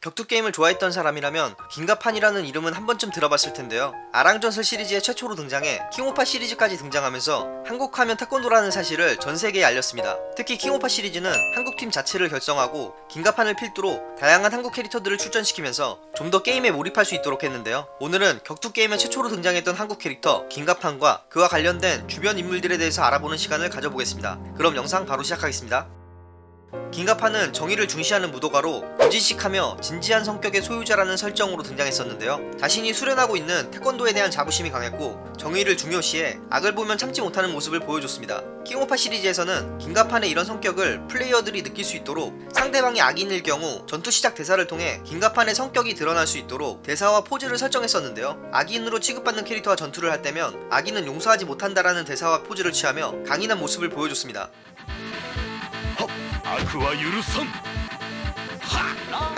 격투 게임을 좋아했던 사람이라면 김갑환이라는 이름은 한 번쯤 들어봤을 텐데요. 아랑전설 시리즈의 최초로 등장해 킹오파 시리즈까지 등장하면서 한국하면 태권도라는 사실을 전 세계에 알렸습니다. 특히 킹오파 시리즈는 한국팀 자체를 결성하고 김갑환을 필두로 다양한 한국 캐릭터들을 출전시키면서 좀 더 게임에 몰입할 수 있도록 했는데요. 오늘은 격투 게임에 최초로 등장했던 한국 캐릭터 김갑환과 그와 관련된 주변 인물들에 대해서 알아보는 시간을 가져보겠습니다. 그럼 영상 바로 시작하겠습니다. 긴가파는 정의를 중시하는 무도가로 고지식하며 진지한 성격의 소유자라는 설정으로 등장했었는데요. 자신이 수련하고 있는 태권도에 대한 자부심이 강했고 정의를 중요시해 악을 보면 참지 못하는 모습을 보여줬습니다. 킹오파 시리즈에서는 긴가판의 이런 성격을 플레이어들이 느낄 수 있도록 상대방이 악인일 경우 전투 시작 대사를 통해 긴가판의 성격이 드러날 수 있도록 대사와 포즈를 설정했었는데요. 악인으로 취급받는 캐릭터와 전투를 할 때면 악인은 용서하지 못한다라는 대사와 포즈를 취하며 강인한 모습을 보여줬습니다. 悪は許さん。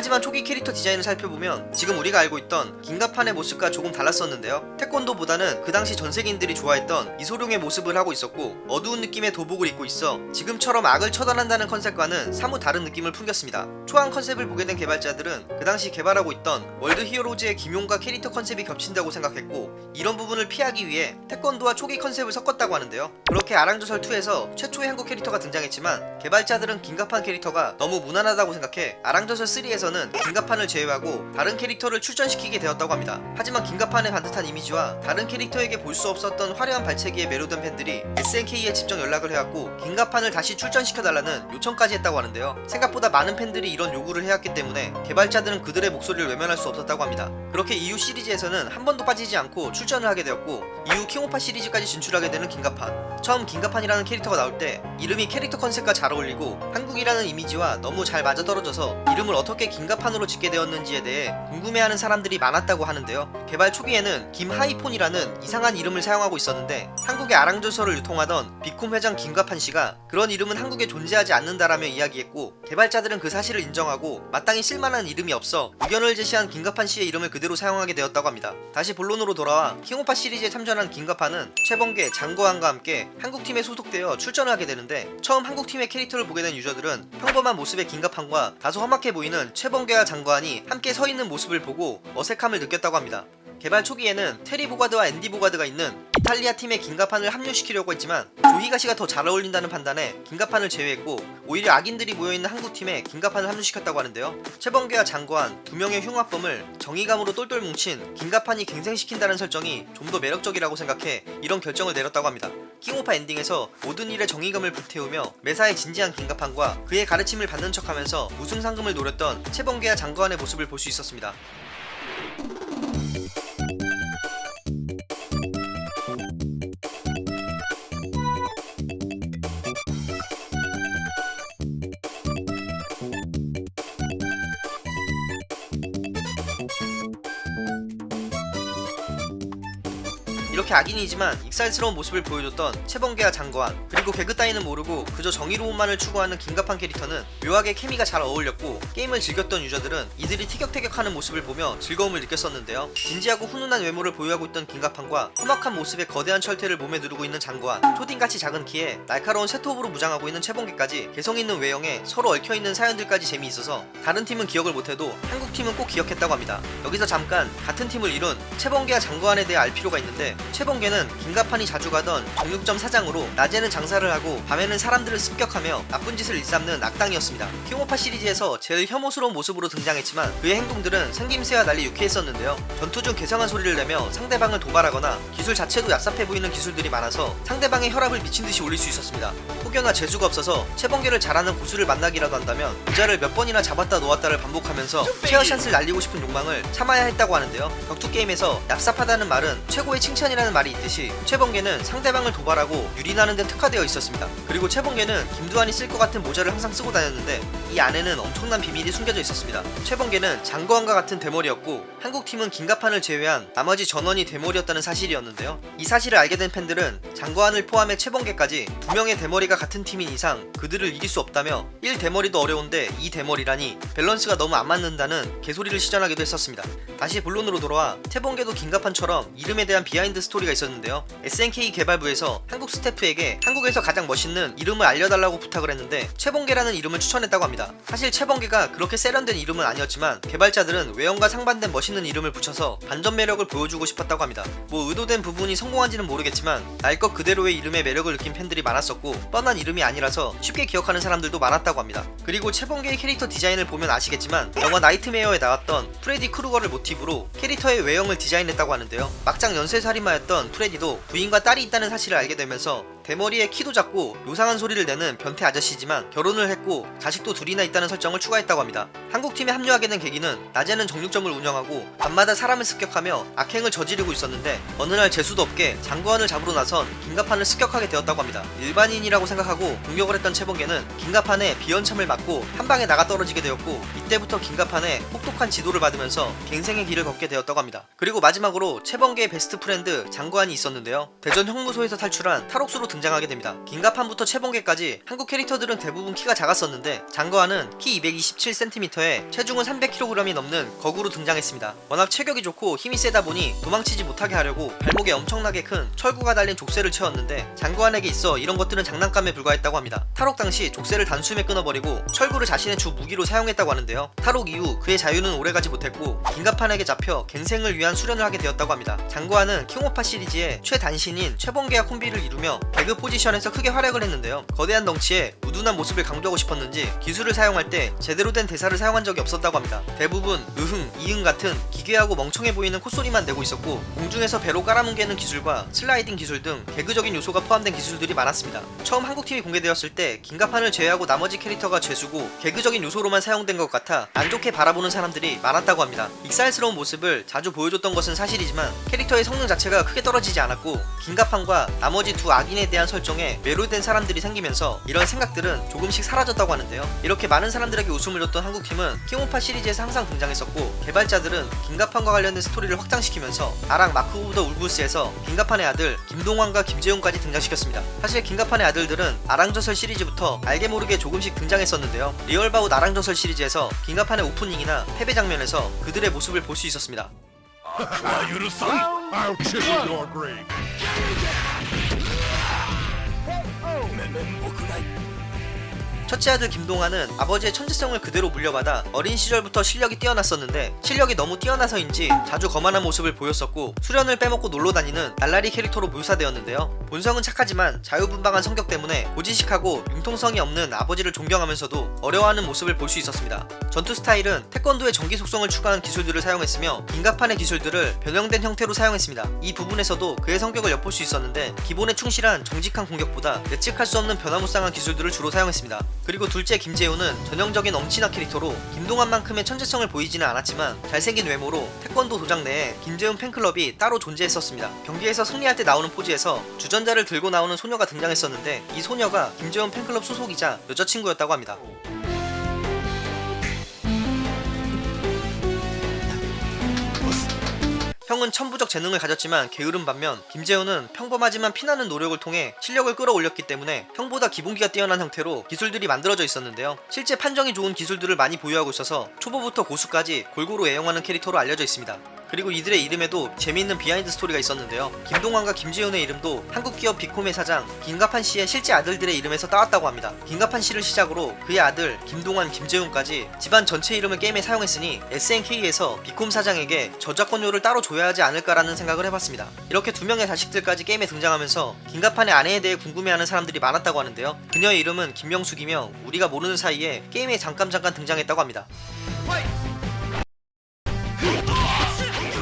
하지만 초기 캐릭터 디자인을 살펴보면 지금 우리가 알고 있던 김갑환의 모습과 조금 달랐었는데요. 태권도보다는 그 당시 전 세계인들이 좋아했던 이소룡의 모습을 하고 있었고 어두운 느낌의 도복을 입고 있어 지금처럼 악을 처단한다는 컨셉과는 사뭇 다른 느낌을 풍겼습니다. 초안 컨셉을 보게 된 개발자들은 그 당시 개발하고 있던 월드 히어로즈의 김용과 캐릭터 컨셉이 겹친다고 생각했고 이런 부분을 피하기 위해 태권도와 초기 컨셉을 섞었다고 하는데요. 그렇게 아랑전설 2에서 최초의 한국 캐릭터가 등장했지만 개발자들은 김갑환 캐릭터가 너무 무난하다고 생각해 아랑전설 3에서 는 김갑환을 제외하고 다른 캐릭터를 출전시키게 되었다고 합니다. 하지만 김갑환의 반듯한 이미지와 다른 캐릭터에게 볼 수 없었던 화려한 발차기에 매료된 팬들이 SNK에 직접 연락을 해왔고 긴가판을 다시 출전시켜달라는 요청까지 했다고 하는데요. 생각보다 많은 팬들이 이런 요구를 해왔기 때문에 개발자들은 그들의 목소리를 외면할 수 없었다고 합니다. 그렇게 이후 시리즈에서는 한 번도 빠지지 않고 출전을 하게 되었고 이후 킹오파 시리즈까지 진출하게 되는 긴가판 처음 긴가판이라는 캐릭터가 나올 때 이름이 캐릭터 컨셉과 잘 어울리고 한국이라는 이미지와 너무 잘 맞아떨어져서 이름을 어떻게 긴가판으로 짓게 되었는지에 대해 궁금해하는 사람들이 많았다고 하는데요. 개발 초기에는 김하이폰이라는 이상한 이름을 사용하고 있었는데 한국의 아랑조서를 유통하던 비콤 회장 김가판 씨가 그런 이름은 한국에 존재하지 않는다라며 이야기했고 개발자들은 그 사실을 인정하고 마땅히 쓸만한 이름이 없어 의견을 제시한 김가판 씨의 이름을 그대로 사용하게 되었다고 합니다. 다시 본론으로 돌아와 킹오파 시리즈에 참전한 김가판은 최범계, 장거환과 함께 한국팀에 소속되어 출전을 하게 되는데 처음 한국팀의 캐릭터를 보게 된 유저들은 평범한 모습의 긴가판과 다소 험악해 보이는 최범계와 장거환이 함께 서 있는 모습을 보고 어색함을 느꼈다고 합니다. 개발 초기에는 테리 보가드와 앤디 보가드가 있는 이탈리아 팀의 긴가판을 합류시키려고 했지만 조히가시가 더 잘 어울린다는 판단에 긴가판을 제외했고 오히려 악인들이 모여있는 한국팀에 긴가판을 합류시켰다고 하는데요. 최범계와 장거한 두 명의 흉악범을 정의감으로 똘똘 뭉친 긴가판이 갱생시킨다는 설정이 좀 더 매력적이라고 생각해 이런 결정을 내렸다고 합니다. 킹오파 엔딩에서 모든 일에 정의감을 불태우며 매사에 진지한 긴가판과 그의 가르침을 받는 척하면서 우승 상금을 노렸던 최범계와 장거한의 모습을 볼 수 있었습니다. 이렇게 악인이지만 익살스러운 모습을 보여줬던 최범계와 장거한 그리고 개그 따위는 모르고 그저 정의로움만을 추구하는 긴갑한 캐릭터는 묘하게 케미가 잘 어울렸고 게임을 즐겼던 유저들은 이들이 티격태격하는 모습을 보며 즐거움을 느꼈었는데요. 진지하고 훈훈한 외모를 보유하고 있던 긴갑한과 험악한 모습의 거대한 철퇴를 몸에 누르고 있는 장거한 초딩같이 작은 키에 날카로운 세톱으로 무장하고 있는 최범계까지 개성있는 외형에 서로 얽혀있는 사연들까지 재미있어서 다른 팀은 기억을 못해도 한국팀은 꼭 기억했다고 합니다. 여기서 잠깐 같은 팀을 이룬 최범계와 장거한에 대해 알 필요가 있는데 최범계는 긴가판이 자주 가던 정육점 사장으로 낮에는 장사를 하고 밤에는 사람들을 습격하며 나쁜 짓을 일삼는 악당이었습니다. 킹오파 시리즈에서 제일 혐오스러운 모습으로 등장했지만 그의 행동들은 생김새와 달리 유쾌했었는데요. 전투 중 괴상한 소리를 내며 상대방을 도발하거나 기술 자체도 얍삽해 보이는 기술들이 많아서 상대방의 혈압을 미친듯이 올릴 수 있었습니다. 혹여나 재수가 없어서 최범계를 잘하는 고수를 만나기라도 한다면 그자를 몇 번이나 잡았다 놓았다를 반복하면서 쉐어샷을 날리고 싶은 욕망을 참아야 했다고 하는데요. 격투 게임에서 얍삽하다는 말은 최고의 칭찬이라 는 말이 있듯이 최범계는 상대방을 도발하고 유린하는 데 특화되어 있었습니다. 그리고 최범계는 김두한이 쓸 것 같은 모자를 항상 쓰고 다녔는데 이 안에는 엄청난 비밀이 숨겨져 있었습니다. 최번개는 장거한과 같은 대머리였고 한국팀은 김갑환을 제외한 나머지 전원이 대머리였다는 사실이었는데요. 이 사실을 알게 된 팬들은 장거한을 포함해 최번개까지 두 명의 대머리가 같은 팀인 이상 그들을 이길 수 없다며 1 대머리도 어려운데 2 대머리라니 밸런스가 너무 안 맞는다는 개소리를 시전하기도 했었습니다. 다시 본론으로 돌아와 최번개도 김갑환처럼 이름에 대한 비하인드 스토리가 있었는데요. SNK 개발부에서 한국 스태프에게 한국에서 가장 멋있는 이름을 알려달라고 부탁을 했는데 최번개라는 이름을 추천했다고 합니다. 합니다. 사실 최번개가 그렇게 세련된 이름은 아니었지만 개발자들은 외형과 상반된 멋있는 이름을 붙여서 반전 매력을 보여주고 싶었다고 합니다. 뭐 의도된 부분이 성공한지는 모르겠지만 날 것 그대로의 이름의 매력을 느낀 팬들이 많았었고 뻔한 이름이 아니라서 쉽게 기억하는 사람들도 많았다고 합니다. 그리고 최번개의 캐릭터 디자인을 보면 아시겠지만 영화 나이트메어에 나왔던 프레디 크루거를 모티브로 캐릭터의 외형을 디자인했다고 하는데요. 막장 연쇄살인마였던 프레디도 부인과 딸이 있다는 사실을 알게 되면서 대머리에 키도 작고 요상한 소리를 내는 변태 아저씨지만 결혼을 했고 자식도 둘이나 있다는 설정을 추가했다고 합니다. 한국팀에 합류하게 된 계기는 낮에는 정육점을 운영하고 밤마다 사람을 습격하며 악행을 저지르고 있었는데 어느 날 재수도 없게 장거한을 잡으러 나선 김갑환을 습격하게 되었다고 합니다. 일반인이라고 생각하고 공격을 했던 최번개는 김갑환의 비연참을 맞고 한 방에 나가 떨어지게 되었고 이때부터 김갑환의 혹독한 지도를 받으면서 갱생의 길을 걷게 되었다고 합니다. 그리고 마지막으로 최번개의 best friend 장거한이 있었는데요. 대전 형무소에서 탈출한 탈옥수로 등 장하게 됩니다. 김갑환부터 최번개까지 한국 캐릭터들은 대부분 키가 작았었는데 장거한은 키 227cm에 체중은 300kg이 넘는 거구로 등장했습니다. 워낙 체격이 좋고 힘이 세다 보니 도망치지 못하게 하려고 발목에 엄청나게 큰 철구가 달린 족쇄를 채웠는데 장거한에게 있어 이런 것들은 장난감에 불과했다고 합니다. 탈옥 당시 족쇄를 단숨에 끊어버리고 철구를 자신의 주 무기로 사용했다고 하는데요. 탈옥 이후 그의 자유는 오래가지 못했고 김갑환에게 잡혀 갱생을 위한 수련을 하게 되었다고 합니다. 장거한은 킹오파 시리즈의 최단신인 최번개와 콤비를 이루며 포지션에서 크게 활약을 했는데요. 거대한 덩치에 우둔한 모습을 강조하고 싶었는지 기술을 사용할 때 제대로 된 대사를 사용한 적이 없었다고 합니다. 대부분 으흥, 이응 같은 기괴하고 멍청해 보이는 콧소리만 내고 있었고 공중에서 배로 깔아뭉개는 기술과 슬라이딩 기술 등 개그적인 요소가 포함된 기술들이 많았습니다. 처음 한국팀이 공개되었을 때 김갑환을 제외하고 나머지 캐릭터가 죄수고 개그적인 요소로만 사용된 것 같아 안 좋게 바라보는 사람들이 많았다고 합니다. 익살스러운 모습을 자주 보여줬던 것은 사실이지만 캐릭터의 성능 자체가 크게 떨어지지 않았고 김갑환과 나머지 두 악인에 대한 설정에 매료된 사람들이 생기면서 이런 생각들은 조금씩 사라졌다고 하는데요. 이렇게 많은 사람들에게 웃음을 줬던 한국팀은 킹오파 시리즈에서 항상 등장했었고 개발자들은 김갑환과 관련된 스토리를 확장시키면서 아랑 마크 오브 더 울브스에서 김갑환의 아들 김동환과 김재훈까지 등장시켰습니다. 사실 김갑환의 아들들은 아랑전설 시리즈부터 알게 모르게 조금씩 등장했었는데요. 리얼바웃 아랑전설 시리즈에서 김갑환의 오프닝이나 패배 장면에서 그들의 모습을 볼 수 있었습니다. 자유를 쌍 I'll chisel your grave. Diamond 첫째 아들 김동환은 아버지의 천재성을 그대로 물려받아 어린 시절부터 실력이 뛰어났었는데 실력이 너무 뛰어나서인지 자주 거만한 모습을 보였었고 수련을 빼먹고 놀러 다니는 날라리 캐릭터로 묘사되었는데요. 본성은 착하지만 자유분방한 성격 때문에 고지식하고 융통성이 없는 아버지를 존경하면서도 어려워하는 모습을 볼 수 있었습니다. 전투 스타일은 태권도의 전기 속성을 추가한 기술들을 사용했으며 긴가판의 기술들을 변형된 형태로 사용했습니다. 이 부분에서도 그의 성격을 엿볼 수 있었는데 기본에 충실한 정직한 공격보다 예측할 수 없는 변화무쌍한 기술들을 주로 사용했습니다. 그리고 둘째 김재훈은 전형적인 엄친아 캐릭터로 김동완만큼의 천재성을 보이지는 않았지만 잘생긴 외모로 태권도 도장 내에 김재훈 팬클럽이 따로 존재했었습니다. 경기에서 승리할 때 나오는 포즈에서 주전자를 들고 나오는 소녀가 등장했었는데 이 소녀가 김재훈 팬클럽 소속이자 여자친구였다고 합니다. 형은 천부적 재능을 가졌지만 게으른 반면 김재훈은 평범하지만 피나는 노력을 통해 실력을 끌어올렸기 때문에 형보다 기본기가 뛰어난 형태로 기술들이 만들어져 있었는데요. 실제 판정이 좋은 기술들을 많이 보유하고 있어서 초보부터 고수까지 골고루 애용하는 캐릭터로 알려져 있습니다. 그리고 이들의 이름에도 재미있는 비하인드 스토리가 있었는데요. 김동환과 김재훈의 이름도 한국 기업 비콤의 사장 김갑환 씨의 실제 아들들의 이름에서 따왔다고 합니다. 김갑환 씨를 시작으로 그의 아들 김동환, 김재훈까지 집안 전체 이름을 게임에 사용했으니 SNK에서 비콤 사장에게 저작권료를 따로 줘야 하지 않을까라는 생각을 해봤습니다. 이렇게 두 명의 자식들까지 게임에 등장하면서 김갑환의 아내에 대해 궁금해하는 사람들이 많았다고 하는데요. 그녀의 이름은 김명숙이며 우리가 모르는 사이에 게임에 잠깐 잠깐 등장했다고 합니다.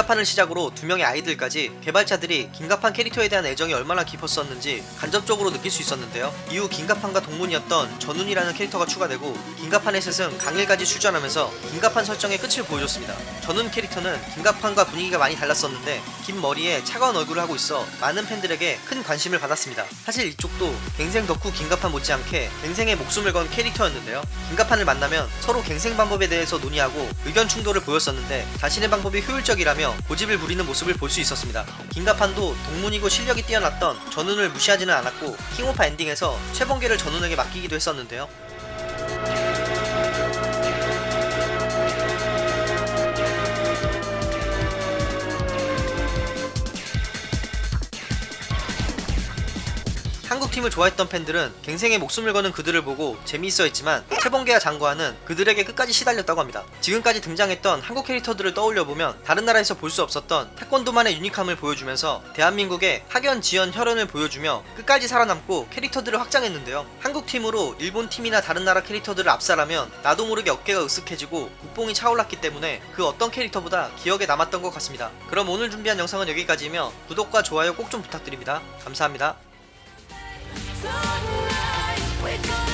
긴가판을 시작으로 두 명의 아이들까지 개발자들이 긴가판 캐릭터에 대한 애정이 얼마나 깊었었는지 간접적으로 느낄 수 있었는데요. 이후 긴가판과 동문이었던 전훈이라는 캐릭터가 추가되고 긴가판의 스승 강일까지 출전하면서 긴가판 설정의 끝을 보여줬습니다. 전훈 캐릭터는 긴가판과 분위기가 많이 달랐었는데 긴 머리에 차가운 얼굴을 하고 있어 많은 팬들에게 큰 관심을 받았습니다. 사실 이쪽도 갱생 덕후 긴가판 못지않게 갱생에 목숨을 건 캐릭터였는데요. 긴가판을 만나면 서로 갱생 방법에 대해서 논의하고 의견 충돌을 보였었는데 자신의 방법이 효율적이라며 고집을 부리는 모습을 볼 수 있었습니다. 긴가판도 동문이고 실력이 뛰어났던 전훈을 무시하지는 않았고 킹오파 엔딩에서 최번개를 전훈에게 맡기기도 했었는데요. 한국팀을 좋아했던 팬들은 갱생에 목숨을 거는 그들을 보고 재미있어 했지만 채봉계와 장고하는 그들에게 끝까지 시달렸다고 합니다. 지금까지 등장했던 한국 캐릭터들을 떠올려보면 다른 나라에서 볼 수 없었던 태권도만의 유니함을 보여주면서 대한민국의 학연, 지연, 혈연을 보여주며 끝까지 살아남고 캐릭터들을 확장했는데요. 한국팀으로 일본팀이나 다른 나라 캐릭터들을 압살하면 나도 모르게 어깨가 으쓱해지고 국뽕이 차올랐기 때문에 그 어떤 캐릭터보다 기억에 남았던 것 같습니다. 그럼 오늘 준비한 영상은 여기까지이며 구독과 좋아요 꼭 좀 부탁드립니다. 감사합니다. tonight. We're gonna.